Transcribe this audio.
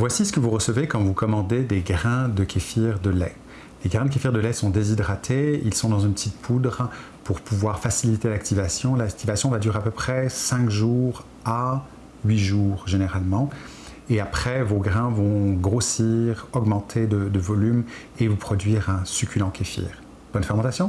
Voici ce que vous recevez quand vous commandez des grains de kéfir de lait. Les grains de kéfir de lait sont déshydratés, ils sont dans une petite poudre pour pouvoir faciliter l'activation. L'activation va durer à peu près 5 jours à 8 jours généralement. Et après, vos grains vont grossir, augmenter de, de volume et vous produire un succulent kéfir. Bonne fermentation